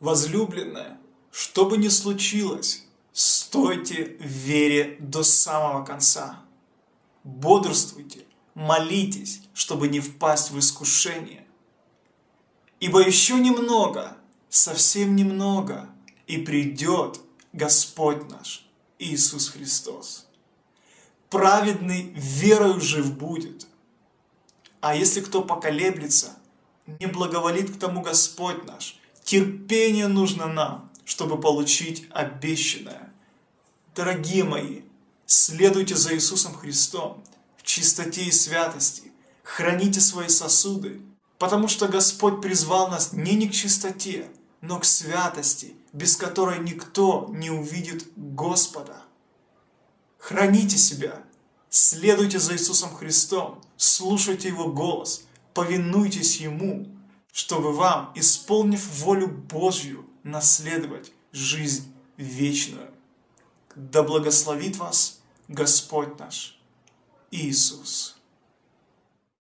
Возлюбленная, что бы ни случилось, стойте в вере до самого конца. Бодрствуйте, молитесь, чтобы не впасть в искушение. Ибо еще немного, совсем немного, и придет Господь наш, Иисус Христос. Праведный верою жив будет. А если кто поколеблется, не благоволит к тому Господь наш, терпение нужно нам, чтобы получить обещанное. Дорогие мои, следуйте за Иисусом Христом в чистоте и святости, храните свои сосуды, потому что Господь призвал нас не не к чистоте, но к святости, без которой никто не увидит Господа. Храните себя, следуйте за Иисусом Христом, слушайте Его голос, повинуйтесь Ему, чтобы вам, исполнив волю Божью, наследовать жизнь вечную. Да благословит вас Господь наш Иисус.